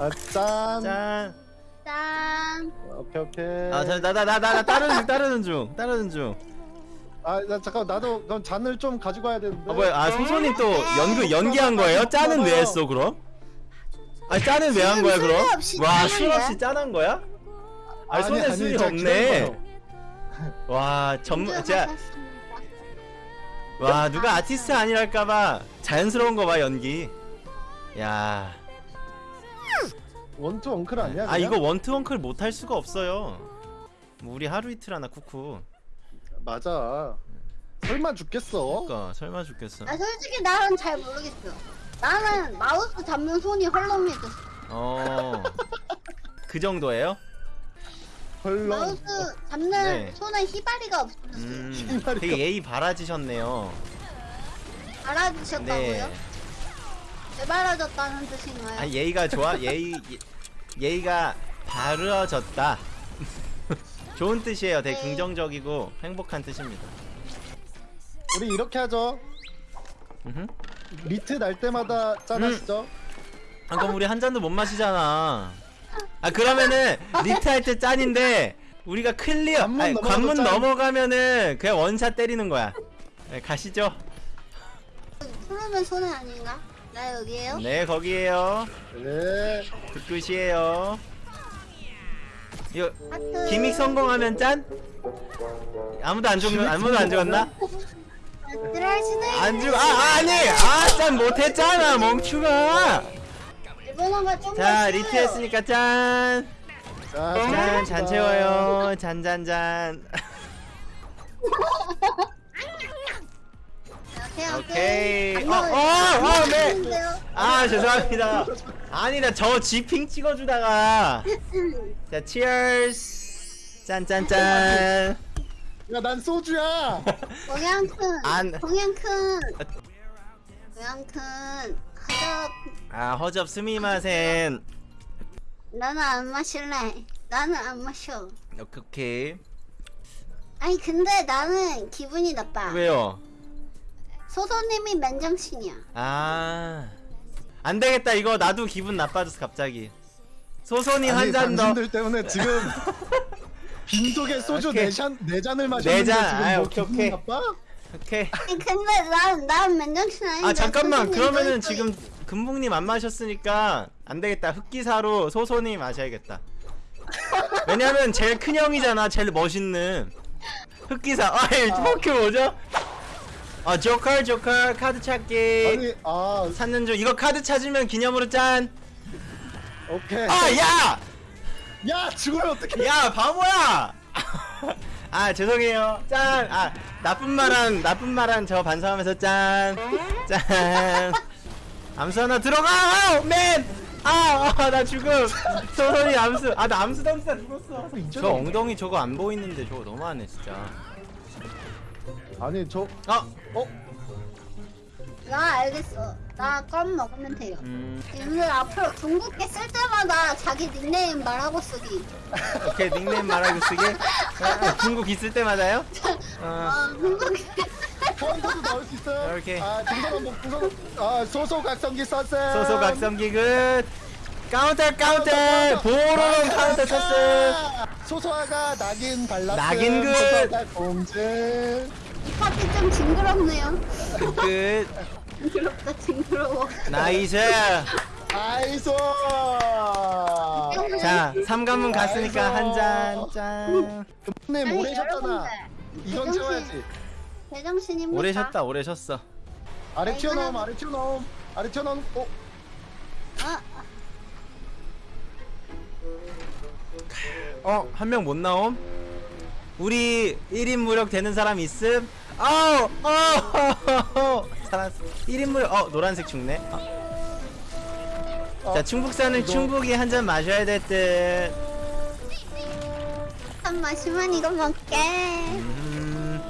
아, 짠. 짠. 짠. 오케이 오케이. 아, 나 나 나 나 따르는 중, 따르는 중, 따르는 중. 아, 나 잠깐 나도 그럼 잔을 좀 가지고 와야 되는데. 아 뭐야? 아 소소님 또 연구 연기한 거예요? 짠은 왜 했어 그럼? 아 짠은 왜 한 거야 지금 그럼? 없이 와 짠한 술 거야? 없이 짠한 거야? 아 아니, 손에 아니, 술이 제가 없네. 기다려봐요. 와 전문 제가. 와 누가 아티스트 아니랄까봐 자연스러운 거 봐 연기. 야. 원트 원클 아니야? 아 그냥? 이거 원트 원클 못할 수가 없어요. 뭐 우리 하루 이틀 하나 쿠크. 맞아. 설마 죽겠어? 그니까 설마 죽겠어. 아 솔직히 나는 잘 모르겠어. 나는 마우스 잡는 손이 헐렁해졌어. 어. 그 정도예요? 헐렁. 마우스 잡는 네. 손에 희바리가 없었어. 음. 신발이 되게 예의 바라지셨네요. 알아주셨다고요? 네. 왜 말아줬다는 뜻인가요? 아 예의가 좋아 예의 예, 예의가 바르어졌다 좋은 뜻이에요 되게 네. 긍정적이고 행복한 뜻입니다 우리 이렇게 하죠. 음흠. 리트 날 때마다 짠 하시죠. 아, 그럼 우리 한 잔도 못 마시잖아 아 그러면은 리트 할 때 짠인데 우리가 클리어 관문 아니, 관문 짠. 넘어가면은 그냥 원샷 때리는 거야 네, 가시죠 푸르면 손해 아닌가? 나 여기에요? 네 거기에요 네. 그 끝이에요 이거 하트. 기믹 성공하면 짠? 아무도 안 죽는 아무도 안 죽었나? 안 죽어 아 아니 아짠 못했잖아 멍충아 일본어가 좀자더 리트. 했으니까 짠 자, 짠, 잔 채워요. 잔, 잔, 잔. 오케이. 어, 어, 어, 네. 안녕하세요. 아, 죄송합니다. 아니다, 저 지핑 찍어주다가. 자, 치얼스. 짠, 짠, 짠. 야, 난 소주야. 동양 큰. 안. 동양 큰. 동양 큰. 하적. 아, 허접 스미마센. 나는 안 마실래. 나는 안 마셔. 오케이. 아니 근데 나는 기분이 나빠. 왜요? 소소님이 맨정신이야. 아. 안 되겠다, 이거 나도 기분 나빠졌어, 갑자기. 소소님 한 잔 더. 당신들 때문에 지금 빈속에 소주 오케이. 네 잔 네 잔을 네 마셨는데 잔. 지금 아이, 뭐 오케이, 기분 오케이. 나빠? 오케이. 아니, 근데 난, 난 맨정신 아닌데. 아 잠깐만 그러면은 또 지금 금붕님 안 마셨으니까 안 되겠다 흑기사로 소소님 마셔야겠다 왜냐면 제일 큰 형이잖아 제일 멋있는 흑기사 아이 포켓 뭐죠? 아 조커 조커 카드 찾기 아니, 아, 찾는 중 이거 카드 찾으면 기념으로 짠 오케이. 아 야! 야, 죽으면 어떡해? 야 바보야! 아 죄송해요 짠! 아 나쁜 말한 나쁜 말한 저 반성하면서 짠! 짠! 암수 하나 들어가! 아우 man! 아! 아, 나 죽음! 소선이 암수! 아 나 암수 던지다 죽었어 저 엉덩이 저거 안 보이는데 저거 너무하네 진짜 아니, 저 아! 어? 나 알겠어. 나 껌 먹으면 돼요. 음 오늘 앞으로 중국계 쓸 때마다 자기 닉네임 말하고 쓰기. 오케이 닉네임 말하고 쓰게 아, 중국 있을 때마다요? 어, 아, 중국계. 카운터도 나올 수 있어요. 이렇게. 아, 등산 한번 등산. 아, 소소 각성기 썼어요. 소소 각성기 끝 카운터 카운터 보로롱 카운터 쳤음 소소아가 낙인 발랐음. 낙인 끝. 소소아가 공증. 이 파티 좀 징그럽네요. 끝 징그럽다, 징그러워. nice 아이소. 자 삼관문 갔으니까 한잔짠 오래 쉬었잖아. 여러분들, 이건. 채워야지. 제정신입니까? 오래 쉬었다 오래 쉬었어 아래 아, 튀어나옴, 아래 튀어나옴, 아래 튀어나옴. 어, 어 한 명 못 나옴 우리 1인 무력 되는 사람 있음 아우 어 살았어 1인 무력 어 노란색 죽네 어. 자 충북사는 이거- 충북이 한 잔 마셔야 될듯 한 마시면 이거 먹게. 음,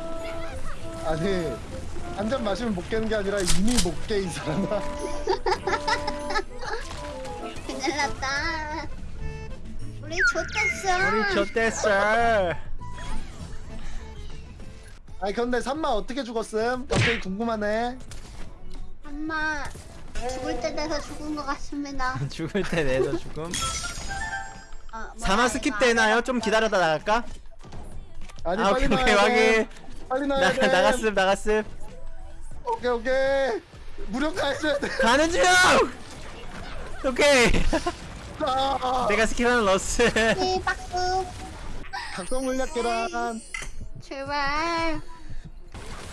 아니 한 잔 마시면 못 깨는 게 아니라 이미 못 깨 이 사람아. 큰일 났다. 우리 좋댔어. 우리 좋댔어 아니 근데 산마 어떻게 죽었음? 갑자기 궁금하네. 엄마 죽을 때 돼서 죽은 것 같습니다. 죽을 때 내서 죽음 어, 뭐야, 사마 skip 안 되나요? 좀 기다렸다 나갈까? 아니 아 빨리 오케이 오케이 나야 돼. 빨리 나, 나야 돼. 나갔음 나갔음 오케이 오케이. 무력화 해줘야 돼. 가는 중! 오케이 아, 내가 skill하는 러스 네, 박수. 각성 물약 계란. 제발.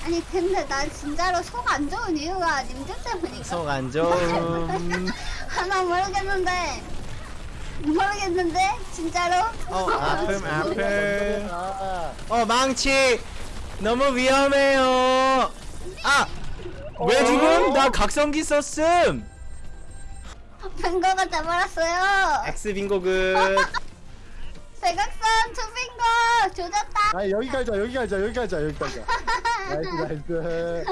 아니 근데 난 진짜로 속 안 좋은 이유가 님들 때문이니까. 속 안 좋음 하나 모르겠는데. 모르겠는데 진짜로. 어 아픔 아픔 아, 어 망치 너무 위험해요 아! 왜 죽음? 나 각성기 썼음 빙고가 돼버렸어요. X 빙고 good 대각선 two빙고 조졌다. 아 여기 가자 여기 가자 여기 가자 여기 가자. 나이스 나이스.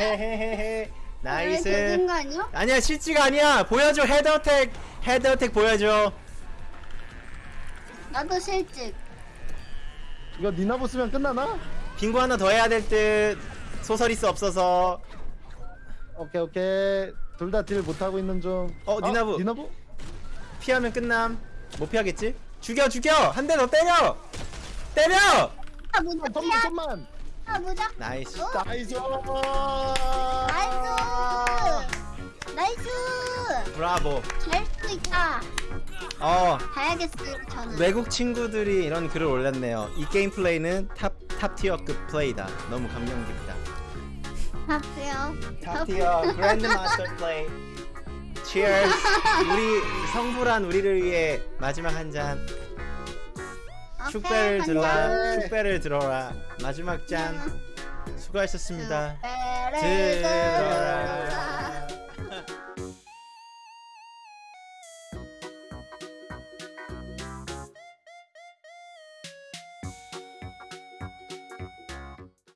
헤헤헤헤 나이스 거 아니야? 아니야 실지가 아니야 보여줘 헤드어택 헤드어택 보여줘 나도 실직. 이거 니나보 쓰면 끝나나? 빙고 하나 더 해야 될 듯 소설이스 없어서 오케이 오케이. 둘 다 딜 못하고 있는 중. 어, 니나부. 니나부? 피하면 끝남 못 피하겠지? 죽여 죽여 한 대 더 때려 때려 아 무적 어, 좀만 피야. 좀만. 아 무적. nice 어? nice. nice. nice. 브라보 잘 수도 있다. 어 가야겠어요 저는. 외국 친구들이 이런 글을 올렸네요 이 게임 플레이는 top, top tier급 플레이다 너무 감명 깊다 하세요. top tier grand master 플레이 Cheers. 우리 성불한 우리를 위해 마지막 한잔. 축배를 들라. 축배를 들어라. 마지막 잔. 수고하셨습니다. 들어라. 들어라